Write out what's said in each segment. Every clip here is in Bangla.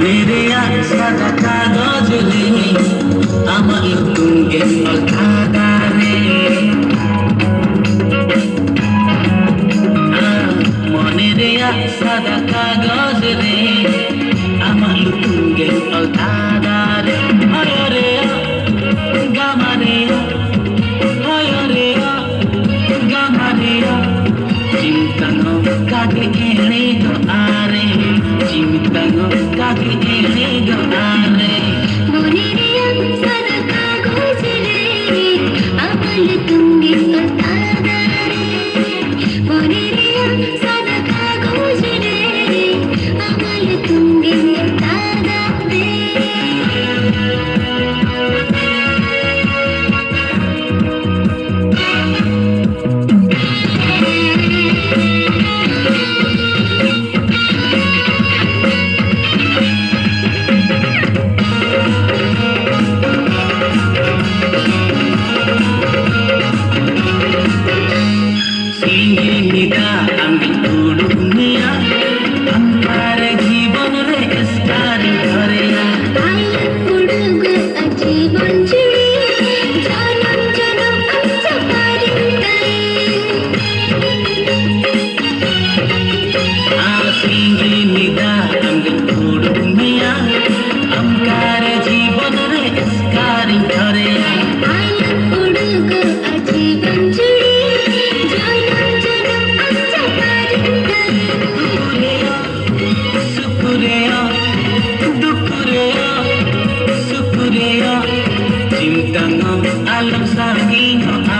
মনের সাদা কাগজে আমার তুঙ্গে অধারে মনের সাদা কাগজে আমার তুঙ্গে অধারে হয় রে, গামারে, হয় রে, গামারে। চিন্তানো কাকে এনে গো আরে। She with bangles, cocky, easy, the on alam sa aking mga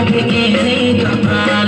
I'll be easy to find.